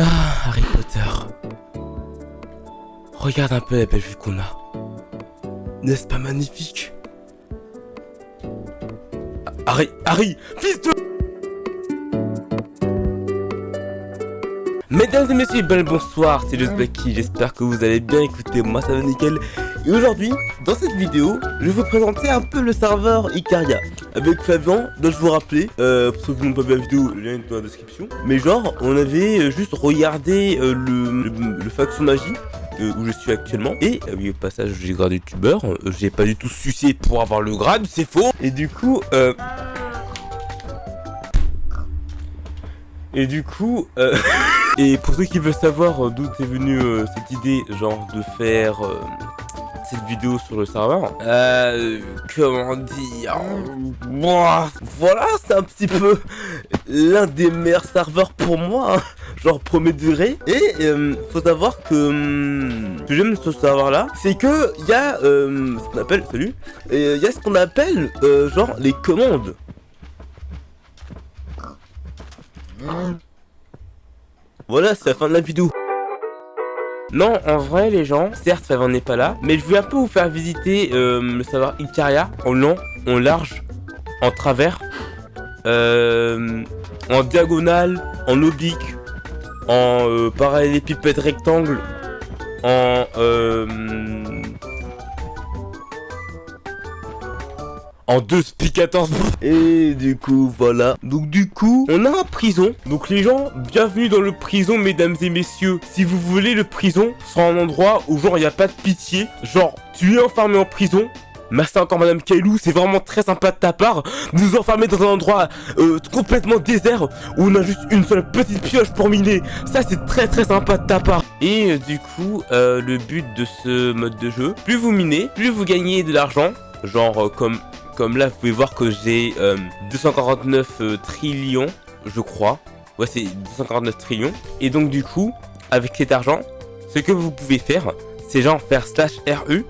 Ah, Harry Potter. Regarde un peu la belle vue qu'on a. N'est-ce pas magnifique? Harry, Harry, fils de... Mesdames et messieurs, bonsoir, c'est Just j'espère que vous allez bien écouter, moi ça va nickel. Et aujourd'hui, dans cette vidéo, je vais vous présenter un peu le serveur Icaria. Avec Flavien, dois-je vous rappeler, euh, pour ceux qui n'ont pas vu la vidéo, le lien est dans la description. Mais genre, on avait euh, juste regardé euh, le, le, faction magie euh, où je suis actuellement. Et oui, au passage, j'ai grade youtubeur. J'ai pas du tout sucé pour avoir le grade, c'est faux. Et du coup, euh... Et du coup, et pour ceux qui veulent savoir d'où est venue cette idée, genre de faire cette vidéo sur le serveur, euh, comment dire, voilà, c'est un petit peu l'un des meilleurs serveurs pour moi, hein, genre premier degré. Et euh, faut savoir que hum, ce que j'aime ce serveur là, c'est que il y a euh, ce qu'on appelle, salut, il y a ce qu'on appelle euh, genre les commandes. Voilà, c'est la fin de la vidéo. Non, en vrai, les gens, certes, Fabien n'est pas là, mais je vais un peu vous faire visiter euh, le savoir Icaria en long, en large, en travers, euh, en diagonale, en oblique, en euh, rectangle, en euh, en deux spi 14 et du coup voilà. Donc du coup on a un prison. Donc les gens bienvenue dans le prison mesdames et messieurs. Si vous voulez le prison sera un endroit où genre il n'y a pas de pitié. Genre tu es enfermé en prison. Merci encore Madame Kailou, c'est vraiment très sympa de ta part. De nous enfermer dans un endroit euh, complètement désert où on a juste une seule petite pioche pour miner. Ça c'est très très sympa de ta part. Et euh, du coup, euh, le but de ce mode de jeu, plus vous minez, plus vous gagnez de l'argent. Genre comme, comme là vous pouvez voir que j'ai euh, 249 euh, trillions, je crois. Ouais c'est 249 trillions. Et donc du coup, avec cet argent, ce que vous pouvez faire, c'est genre faire slash RE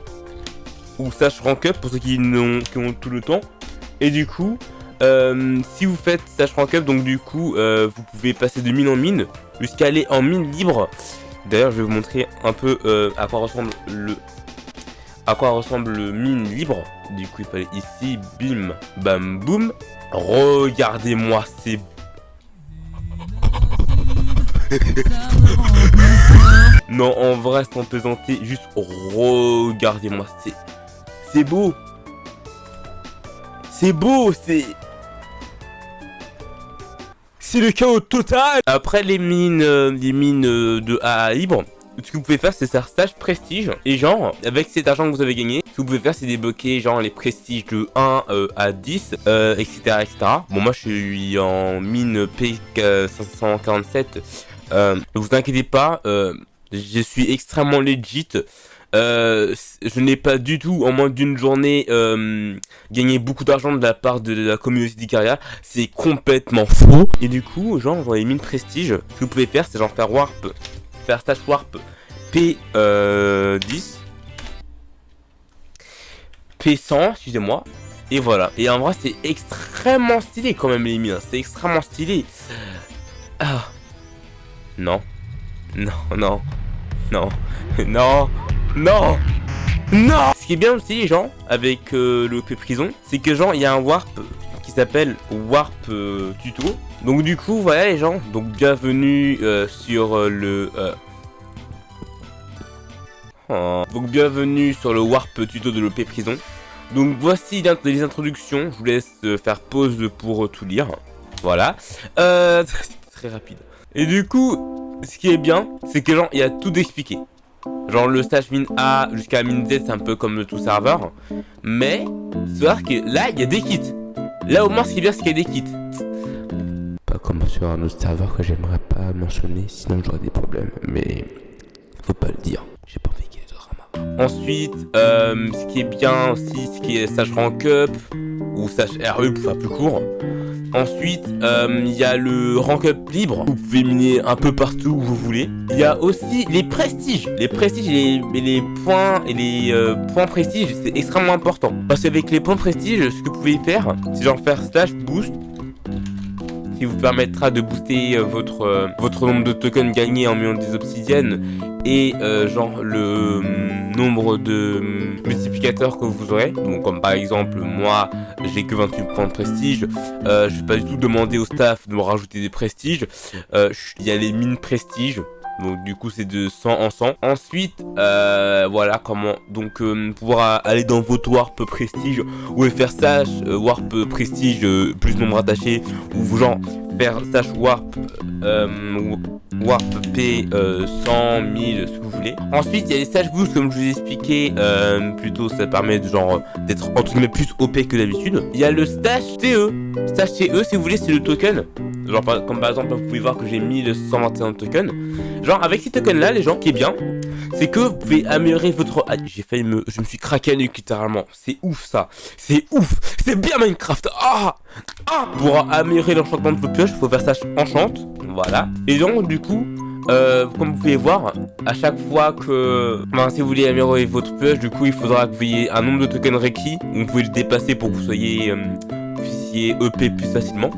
ou slash rank up pour ceux qui, ont tout le temps. Et du coup, euh, si vous faites slash rank up, donc du coup, euh, vous pouvez passer de mine en mine jusqu'à aller en mine libre. D'ailleurs, je vais vous montrer un peu euh, à quoi ressemble le à quoi ressemble le mine libre. Du coup, il fallait ici, bim, bam, boum. Regardez-moi ces Non, en vrai, sans plaisanter, juste regardez-moi, c'est... C'est beau C'est beau, c'est... C'est le chaos total Après les mines, euh, les mines euh, de AA libre, ce que vous pouvez faire, c'est faire stage prestige. Et genre, avec cet argent que vous avez gagné, ce que vous pouvez faire, c'est débloquer genre les prestiges de 1 euh, à 10, euh, etc., etc. Bon, moi, je suis en mine P547. Euh, ne vous inquiétez pas, euh, je suis extrêmement legit. Euh, je n'ai pas du tout, en moins d'une journée, euh, gagné beaucoup d'argent de la part de la communauté d'Icaria. C'est complètement faux. Et du coup, genre, les mines prestige, ce que vous pouvez faire, c'est genre faire warp, faire warp P10, euh, P100, excusez-moi. Et voilà. Et en vrai, c'est extrêmement stylé quand même les mines. hein. C'est extrêmement stylé. Ah. Non. Non, non. Non. Non. Non Non Ce qui est bien aussi, les gens, avec euh, le prison, c'est que genre, il y a un warp qui s'appelle warp euh, tuto. Donc du coup, voilà les gens, donc bienvenue euh, sur euh, le... euh, oh. Donc bienvenue sur le warp tuto de l'OP prison. Donc voici les introductions, je vous laisse euh, faire pause pour tout lire. Voilà. Euh, c'est très rapide. Et du coup, ce qui est bien, c'est que genre, il y a tout expliqué. Genre le stage mine A jusqu'à mine Z, c'est un peu comme le tout serveur. Mais, savoir que là, il y a des kits. Là au moins, ce qui est bien, c'est qu'il y a des kits. Pas comme sur un autre serveur que j'aimerais pas mentionner, sinon j'aurais des problèmes. Mais, faut pas le dire. J'ai pas envie qu'il y ait de drama. Ensuite, euh, ce qui est bien aussi, ce qui est stage rank up, ou stage RE pour faire plus court. Ensuite, euh, il y a le rank up libre. Vous pouvez miner un peu partout où vous voulez. Il y a aussi les prestiges. Les prestiges et les, points et les euh, points prestige, c'est extrêmement important. Parce qu'avec les points prestige, ce que vous pouvez faire, c'est genre faire slash boost. Qui vous permettra de booster euh, votre, euh, votre nombre de tokens gagnés en millions des obsidiennes et genre le hum, nombre de hum, multiplicateurs que vous aurez. Donc comme par exemple moi j'ai que 28 points de prestige, je vais pas du tout demander au staff de me rajouter des prestiges. Il y a les mines prestige donc du coup c'est de 100 en 100. Ensuite, euh, voilà comment donc euh, pouvoir aller dans votre warp prestige ou faire stage euh, warp prestige plus nombre attaché ou genre faire stage warp warp P 100 1000 ce que vous voulez. Ensuite il y a les stage boost comme je vous ai expliqué plutôt ça permet de genre d'être entre guillemets plus OP que d'habitude. Il y a le stage TE. Stage TE si vous voulez c'est le token. Genre comme par exemple vous pouvez voir que j'ai 1121 tokens. Genre, avec ces tokens-là, les gens, qui est bien, c'est que vous pouvez améliorer votre... J'ai failli me... Je me suis craqué à nuque, littéralement. C'est ouf, ça. C'est ouf. C'est bien Minecraft. Ah Ah Pour améliorer l'enchantement de votre pioche, il faut faire ça enchante. Voilà. Et donc, du coup... Euh, comme vous pouvez voir, à chaque fois que si vous voulez améliorer votre pioche, du coup il faudra que vous ayez un nombre de tokens requis. Vous pouvez le dépasser pour que vous soyez euh, EP plus facilement.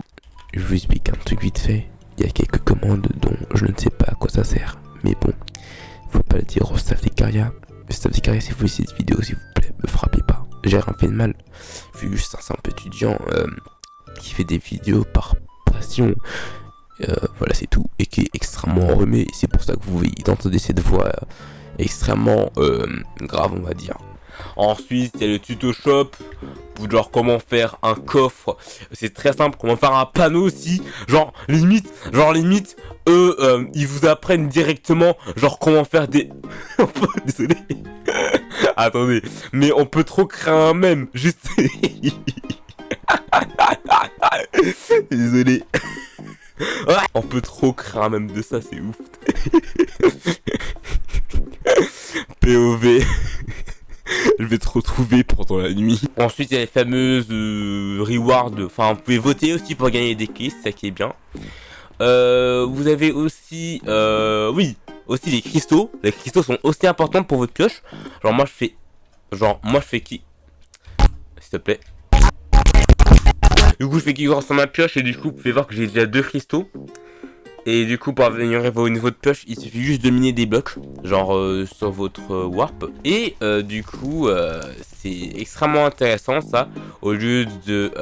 Je vous explique un truc vite fait il y a quelques commandes dont je ne sais pas à quoi ça sert. Mais bon, faut pas le dire au staff d'Icaria. Le staff d'Icaria, si vous voulez cette vidéo, s'il vous plaît, me frappez pas. J'ai rien fait de mal. Je suis juste un simple étudiant euh, qui fait des vidéos par passion. Euh, voilà, c'est tout. Et qui est extrêmement enrhumé. C'est pour ça que vous entendez cette voix euh, extrêmement grave, on va dire. Ensuite, il y a le tuto shop genre comment faire un coffre. C'est très simple, comment faire un panneau aussi. Genre limite, genre limite, eux, euh, ils vous apprennent directement genre comment faire des... Désolé. Attendez, mais on peut trop créer un même. Juste... Désolé. on peut trop créer un même de ça, c'est ouf. POV je vais te retrouver pendant la nuit. Ensuite, il y a les fameuses euh, rewards. Enfin, vous pouvez voter aussi pour gagner des keys, ça qui est bien. Euh, vous avez aussi, euh, oui, aussi les cristaux. Les cristaux sont aussi importants pour votre pioche. Genre moi je fais, genre moi je fais qui, s'il te plaît. Du coup je fais qui grâce sur ma pioche et du coup vous pouvez voir que j'ai déjà deux cristaux. Et du coup, pour améliorer vos niveaux de pioche, il suffit juste de miner des blocs, genre euh, sur votre euh, warp. Et euh, du coup, c'est extrêmement intéressant ça, au lieu de,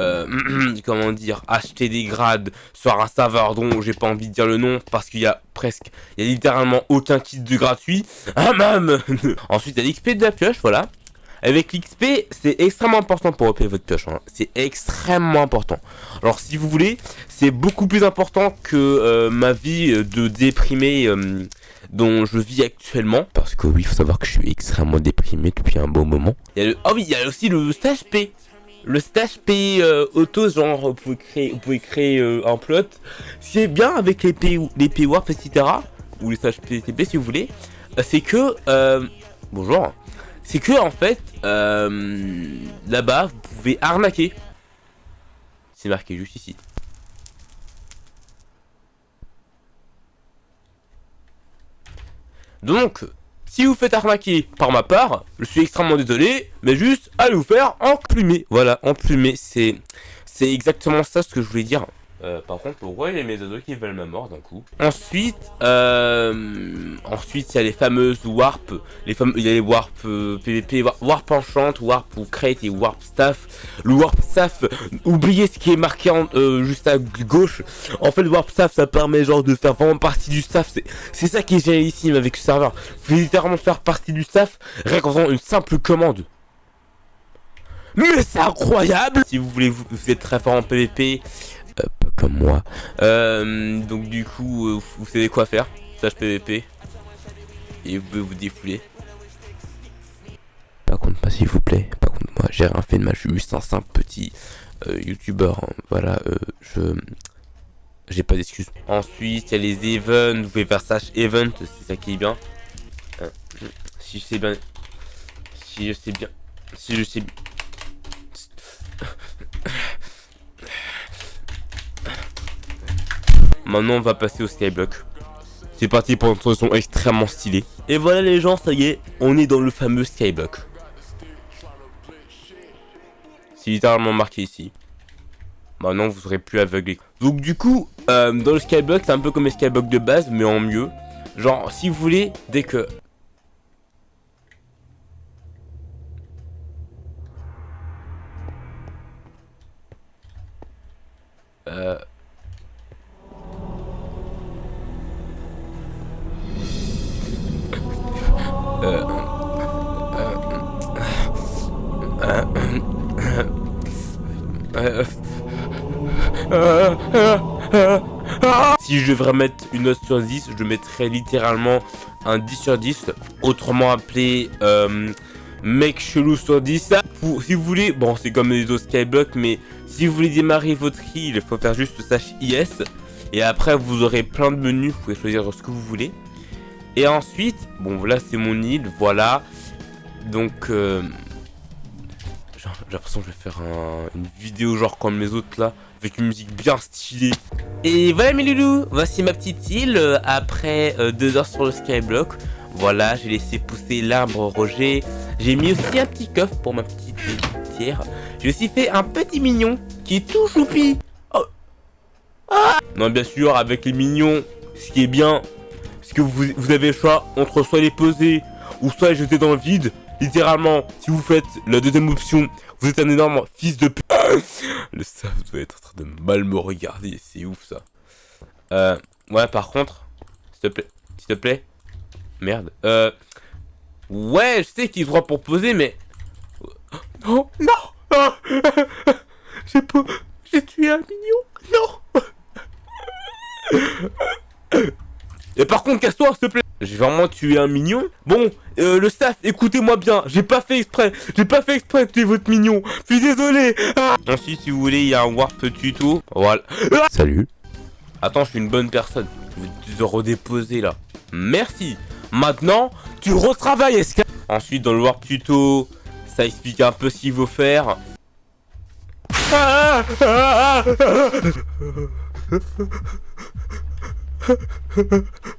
comment dire, acheter des grades sur un serveur dont j'ai pas envie de dire le nom, parce qu'il y a presque, il y a littéralement aucun kit de gratuit. Ah même Ensuite, il y a l'XP de la pioche, voilà. Avec l'XP, c'est extrêmement important pour repayer votre pioche. Hein. C'est extrêmement important. Alors si vous voulez, c'est beaucoup plus important que euh, ma vie de déprimé euh, dont je vis actuellement. Parce que oui, il faut savoir que je suis extrêmement déprimé depuis un bon moment. Il Oh oui, il y a aussi le stage P. Le stage P euh, auto, genre vous pouvez créer, vous pouvez créer un plot. C'est bien avec les P, les etc. Ou les stages PTP si vous voulez. C'est que... bonjour c'est que en fait, euh, là-bas, vous pouvez arnaquer. C'est marqué juste ici. Donc, si vous faites arnaquer par ma part, je suis extrêmement désolé, mais juste allez vous faire emplumer. Voilà, emplumer, c'est c'est exactement ça ce que je voulais dire. Euh, par contre, pourquoi il y a mes ados qui veulent ma mort d'un coup Ensuite, euh, ensuite il y a les fameuses warp, les fameux, il y a les warp PVP, euh, warp enchant, warp ou crate et warp staff. Le warp staff, oubliez ce qui est marqué en, juste à gauche. En fait, le warp staff, ça permet genre de faire vraiment partie du staff. C'est ça qui est génialissime avec ce serveur. Vous pouvez littéralement faire partie du staff rien qu'en une simple commande. Mais c'est incroyable Si vous voulez, vous êtes très fort en PVP, comme moi. Euh, donc du coup, euh, vous savez quoi faire. Sage PVP. Et vous pouvez vous défouler. Par contre, pas s'il vous plaît. Par contre, moi, j'ai rien fait de mal. Je suis juste un simple petit euh, youtubeur. Hein. Voilà, je... J'ai pas d'excuses. Ensuite, il y a les events. Vous pouvez faire Sage Event. C'est ça qui est bien. si je sais bien... Si je sais bien... Si je sais bien... Maintenant, on va passer au skyblock. C'est parti pour une introduction extrêmement stylée. Et voilà les gens, ça y est, on est dans le fameux skyblock. C'est littéralement marqué ici. Maintenant, vous serez plus aveuglé. Donc du coup, euh, dans le skyblock, c'est un peu comme les skyblocks de base, mais en mieux. Genre, si vous voulez, dès que... Euh... Si je devrais mettre une note sur 10, je mettrais littéralement un 10 sur 10, autrement appelé euh, mec chelou sur 10. Pour, si vous voulez, bon c'est comme les autres Skyblock, mais si vous voulez démarrer votre île, il faut faire juste slash IS. Et après vous aurez plein de menus, vous pouvez choisir ce que vous voulez. Et ensuite, bon voilà c'est mon île, voilà. Donc... Euh, j'ai l'impression que je vais faire une vidéo genre comme les autres là, avec une musique bien stylée. Et voilà mes loulous, voici ma petite île euh, après euh, deux heures sur le skyblock. Voilà, j'ai laissé pousser l'arbre Roger. J'ai mis aussi un petit coffre pour ma petite pierre. J'ai aussi fait un petit mignon qui est tout choupi. Oh. Ah. non, bien sûr, avec les mignons, ce qui est bien, c'est que vous, vous avez le choix entre soit les poser ou soit les jeter dans le vide. Littéralement, si vous faites la deuxième option, vous êtes un énorme fils de p... Le staff doit être en train de mal me regarder, c'est ouf ça. Euh, ouais, par contre, s'il te plaît, s'il te plaît. Merde. Euh, ouais, je sais qu'il droit pour poser, mais... Non, non J'ai pas... J'ai tué un mignon, non Et par contre, casse-toi, s'il te plaît j'ai vraiment tué un mignon. Bon, euh, le staff, écoutez-moi bien, j'ai pas fait exprès, j'ai pas fait exprès de tuer votre mignon, je suis désolé. Ah. Ensuite, si vous voulez, il y a un warp tuto, voilà. Salut. Attends, je suis une bonne personne, je vais te redéposer là. Merci. Maintenant, tu retravailles, est Ensuite, dans le warp tuto, ça explique un peu ce qu'il faut faire.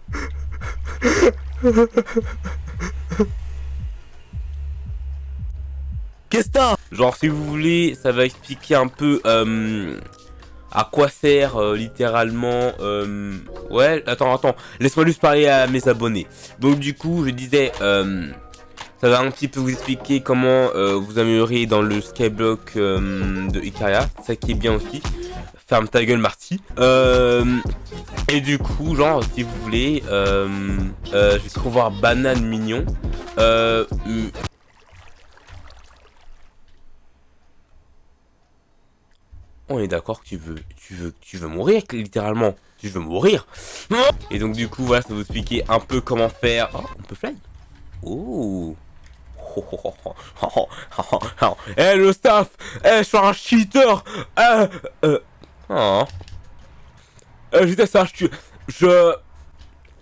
Qu'est-ce que Genre si vous voulez, ça va expliquer un peu euh, à quoi sert euh, littéralement... Euh, ouais, attends, attends, laisse-moi juste parler à mes abonnés. Donc du coup, je disais, ça va un petit peu vous expliquer comment vous améliorer dans le skyblock de Icaria, ça qui est bien aussi. Ferme ta gueule Marty. Et du coup, genre, si vous voulez, euh, euh, je vais trop voir banane mignon. Euh, on est d'accord que tu veux, tu veux, tu veux mourir, littéralement. Tu veux mourir. Et donc du coup, voilà, ça va vous expliquer un peu comment faire. Oh, on peut fly. Oh. Eh le staff Eh je suis un cheater Eh euh, oh. Euh, ça, je... Je...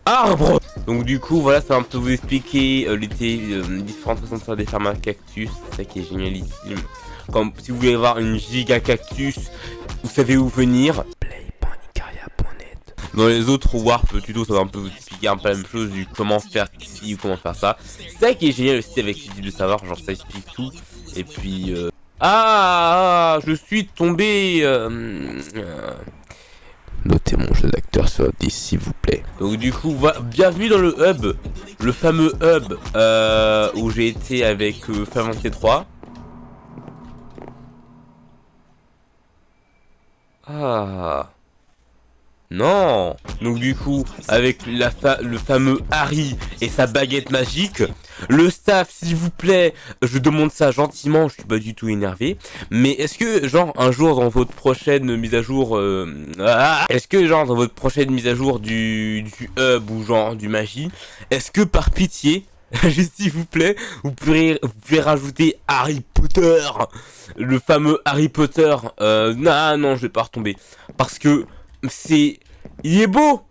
Arbre Donc du coup, voilà, ça va un peu vous expliquer euh, les euh, différentes façons de faire des fermes à cactus. C'est ça qui est génialissime. Comme si vous voulez avoir une giga cactus, vous savez où venir. Dans les autres warp tuto, ça va un peu vous expliquer un peu la même chose du comment faire ici ou comment faire ça. C'est ça qui est génial aussi avec ce type de savoir, genre ça explique tout. Et puis... Euh... Ah, Je suis tombé... Euh, Notez mon jeu d'acteur sur 10 s'il vous plaît. Donc du coup, bienvenue dans le hub, le fameux hub euh, où j'ai été avec euh, 3 Ah. Non. Donc du coup, avec la le fameux Harry et sa baguette magique, le staff, s'il vous plaît, je demande ça gentiment, je suis pas du tout énervé, mais est-ce que, genre, un jour dans votre prochaine mise à jour, euh, ah, est-ce que, genre, dans votre prochaine mise à jour du, du hub ou genre du magie, est-ce que par pitié, juste s'il vous plaît, vous pouvez, vous pouvez rajouter Harry Potter, le fameux Harry Potter, euh, non, non, je vais pas retomber, parce que c'est... Il est beau!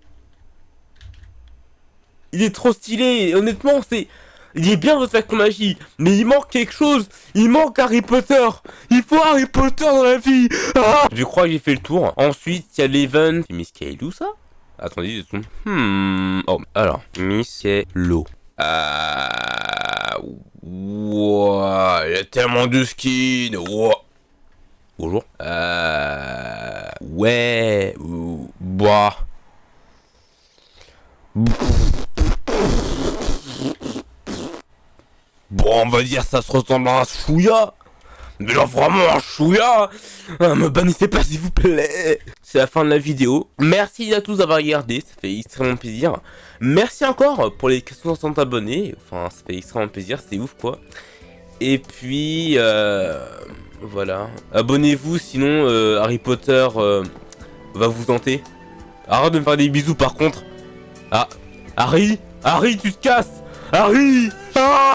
Il est trop stylé, honnêtement, c'est... Il est bien votre con magie, mais il manque quelque chose. Il manque Harry Potter. Il faut Harry Potter dans la vie. Ah je crois que j'ai fait le tour. Ensuite, il y a l'event. C'est Miss Kaylou, ça? Attendez, je Hmm. Oh, alors, Miss Kaylou. Ah. Il y a tellement de skins. Wow. Bonjour. Euh... Ouais... ou- Bah... Bon, on va dire ça se ressemble à un chouïa. Mais genre vraiment un chouïa. Ah, me bannissez pas s'il vous plaît. C'est la fin de la vidéo. Merci à tous d'avoir regardé, ça fait extrêmement plaisir. Merci encore pour les 460 abonnés. Enfin, ça fait extrêmement plaisir, c'est ouf quoi. Et puis, euh, voilà. Abonnez-vous, sinon euh, Harry Potter euh, va vous tenter. Arrête de me faire des bisous par contre. Ah, Harry Harry, tu te casses Harry Ah